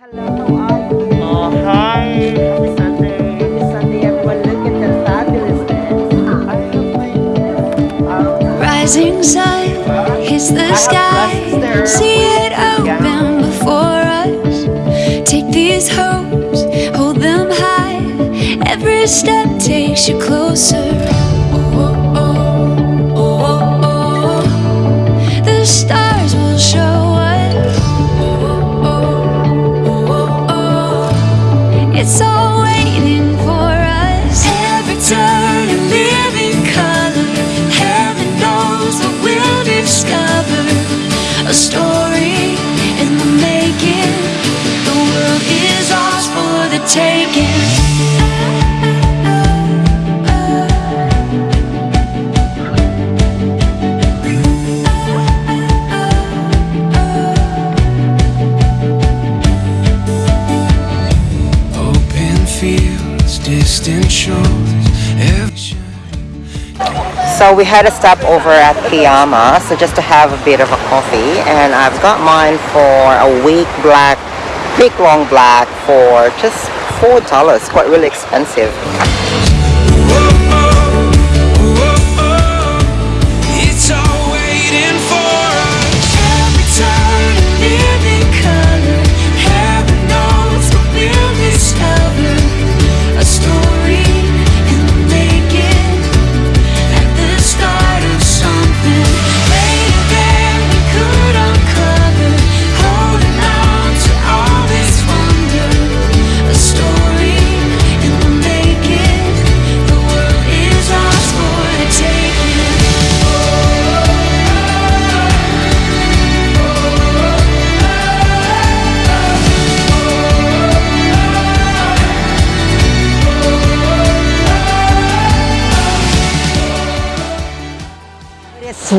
Hello, how are you? Oh, hi. Happy Sunday. Happy Sunday, everyone. Look at the fabulousness. I have my Rising sun hits the sky. See it open before us. Take these hopes, hold them high. Every step takes you closer. So we had a stop over at Kiama, so just to have a bit of a coffee, and I've got mine for a week black, big long black for just four dollars. Quite really expensive.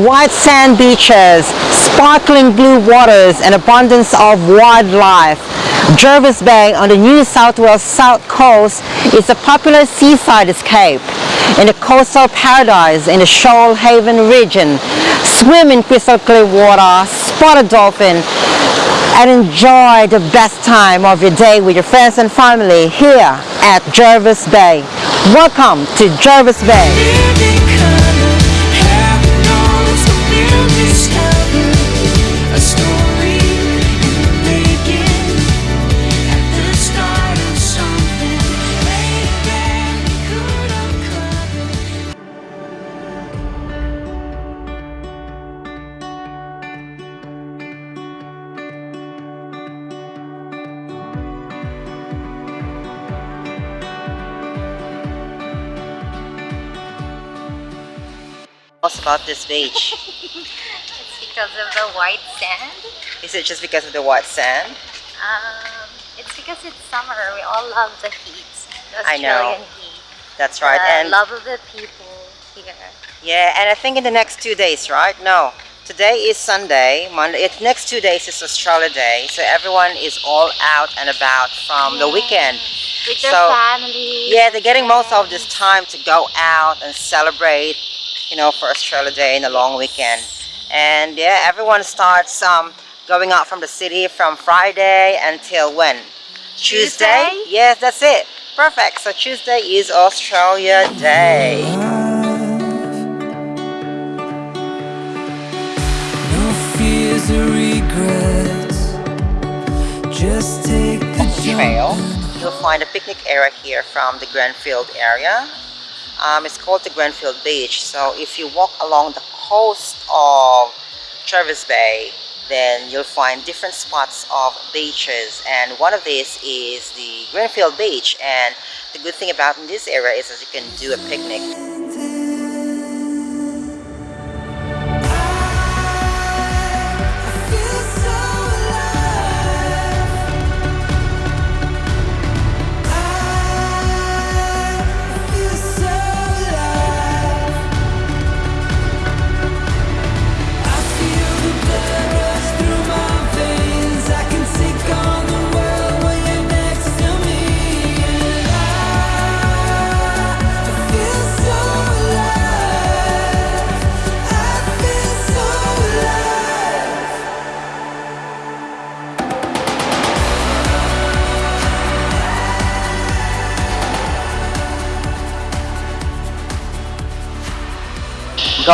White sand beaches, sparkling blue waters, and abundance of wildlife. Jervis Bay on the New South Wales south coast is a popular seaside escape. In the coastal paradise in the Shoalhaven region, swim in crystal clear water, spot a dolphin, and enjoy the best time of your day with your friends and family here at Jervis Bay. Welcome to Jervis Bay. What's about this beach? It's because of the white sand. Is it just because of the white sand? Um, it's because it's summer. We all love the heat. The I know. Australian heat. That's right. the and love of the people here. yeah, and I think in the next two days, right? No. Today is Sunday. Monday. It's next two days is Australia Day, so everyone is all out and about from the weekend. With their So, family. Yeah, they're getting most of this time to go out and celebrate, you know, for Australia Day in the long weekend. And yeah, everyone starts um, going out from the city from Friday until when? Tuesday? Yes, that's it. Perfect. So Tuesday is Australia Day. No fears or regrets. Just take the trail. You'll find a picnic area here from the Greenfield area. Um, it's called the Greenfield Beach. So if you walk along the coast of Travis Bay, then you'll find different spots of beaches. And one of these is the Greenfield Beach. And the good thing about this area is that you can do a picnic.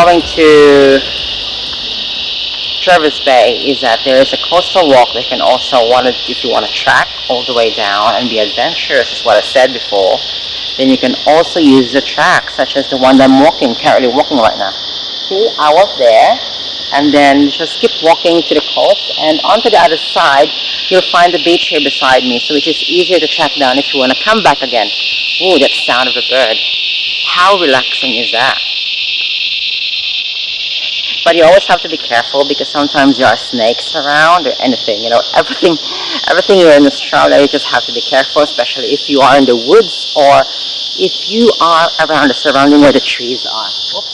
Going to Jervis Bay is that there is a coastal walk that can also want to, if you want to track all the way down and be adventurous, is what I said before, then you can also use the track, such as the one that I'm walking, currently walking right now. See, I was there, and then just keep walking to the coast, and onto the other side, you'll find the beach here beside me, so which is easier to track down if you want to come back again. Ooh, that sound of a bird. How relaxing is that? But you always have to be careful because sometimes there are snakes around or anything, you know, everything, everything here in Australia, you just have to be careful, especially if you are in the woods or if you are around the surrounding where the trees are. Oops.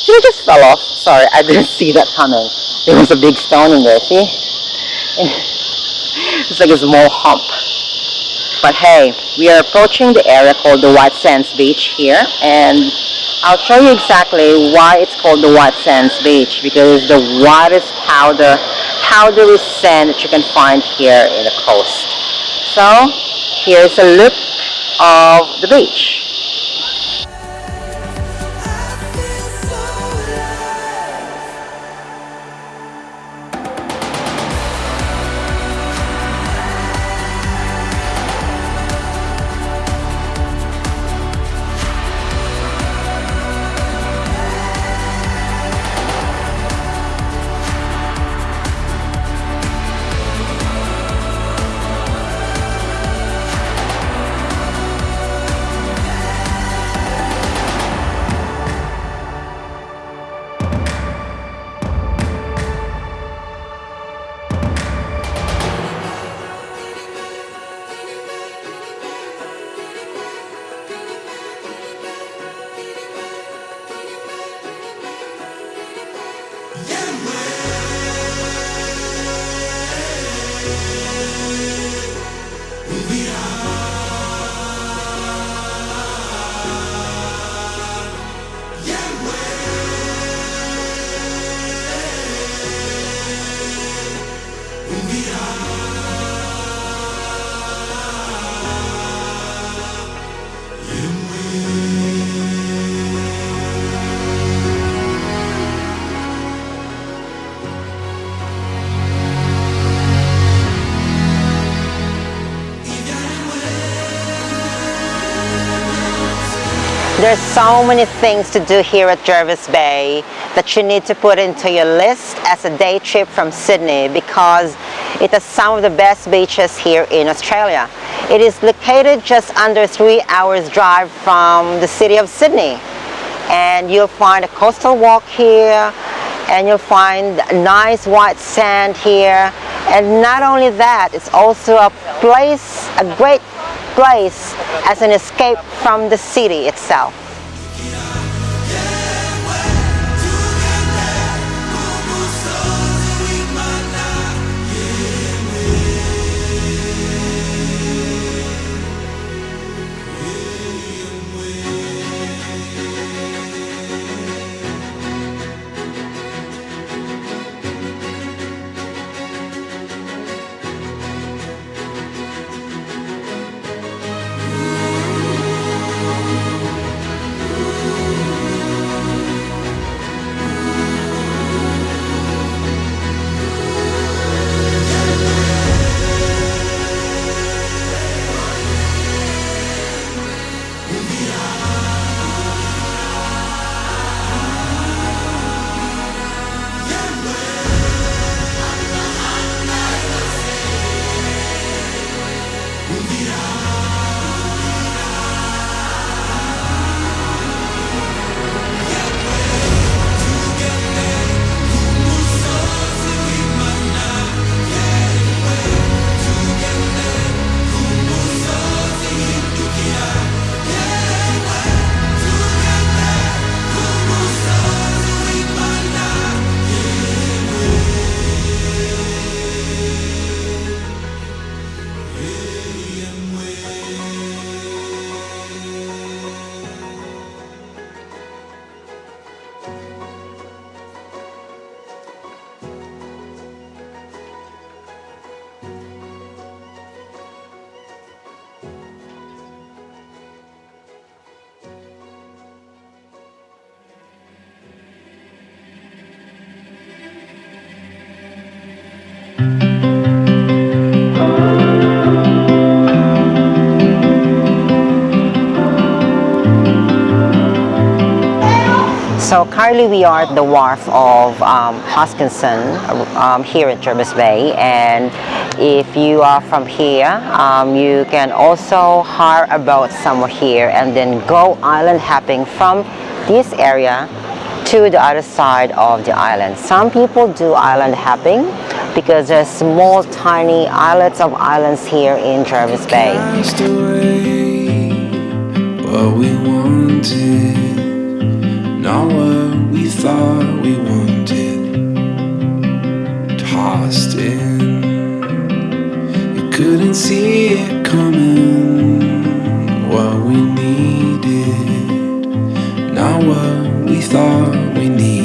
See, it just fell off. Sorry, I didn't see that coming. There was a big stone in there, see? It's like a small hump. But hey, we are approaching the area called the White Sands Beach here, and I'll show you exactly why it's called the White Sands Beach, because it's the whitest powder, powdery sand that you can find here in the coast. So, here's a look of the beach. O There's so many things to do here at Jervis Bay that you need to put into your list as a day trip from Sydney because it has some of the best beaches here in Australia. It is located just under three hours drive from the city of Sydney and you'll find a coastal walk here and you'll find nice white sand here and not only that it's also a place a great place as an escape from the city itself So currently we are at the wharf of um, Huskisson um, here in Jervis Bay and if you are from here um, you can also hire a boat somewhere here and then go island hopping from this area to the other side of the island. Some people do island hopping because there's small tiny islets of islands here in Jervis Bay. Away what we wanted, not what we thought we wanted. Tossed in, you couldn't see it coming. What we needed, not what we thought we needed.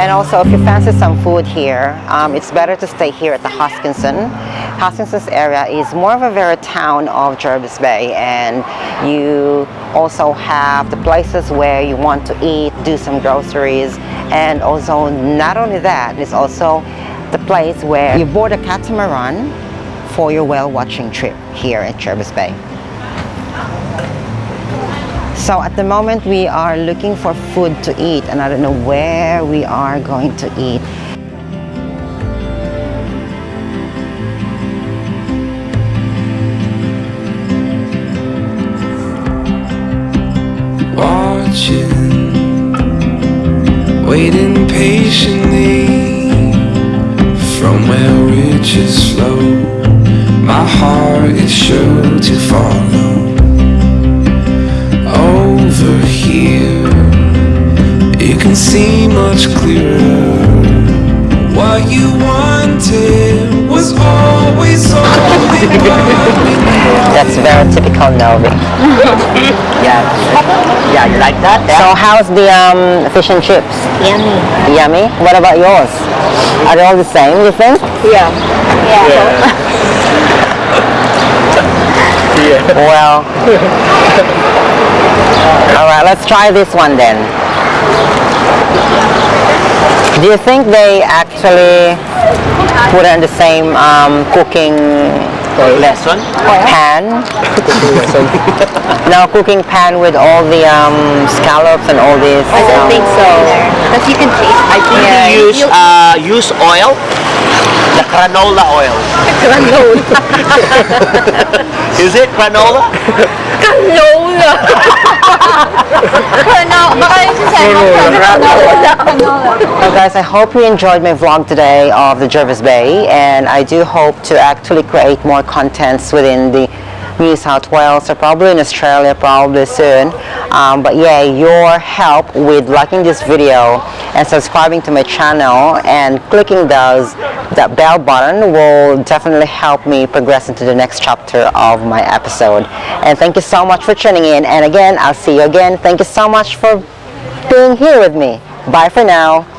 And also, if you fancy some food here, um, it's better to stay here at the Huskisson. Huskisson's area is more of a very town of Jervis Bay, and you also have the places where you want to eat, do some groceries, and also not only that, it's also the place where you board a catamaran for your whale watching trip here at Jervis Bay. So at the moment we are looking for food to eat and I don't know where we are going to eat. Needed. That's very typical Novi. yeah. Yeah, you like that? So how's the um, fish and chips? Yummy. Yummy. What about yours? Are they all the same, you think? Yeah. Yeah well. all right, let's try this one then. Do you think they actually put it in the same um, cooking Lesson? pan? no, cooking pan with all the um, scallops and all this. I don't um, think so. Because you can taste I think Yeah, you use uh, use oil, the granola oil. Granola. Is it granola? granola. Canola. Baka yung sinasabi mo, canola. Canola. Well guys, I hope you enjoyed my vlog today of the Jervis Bay and I do hope to actually create more contents within the New South Wales or probably in Australia probably soon. Um, but yeah, your help with liking this video and subscribing to my channel and clicking those that bell button will definitely help me progress into the next chapter of my episode. And thank you so much for tuning in and again, I'll see you again. Thank you so much for being here with me. Bye for now.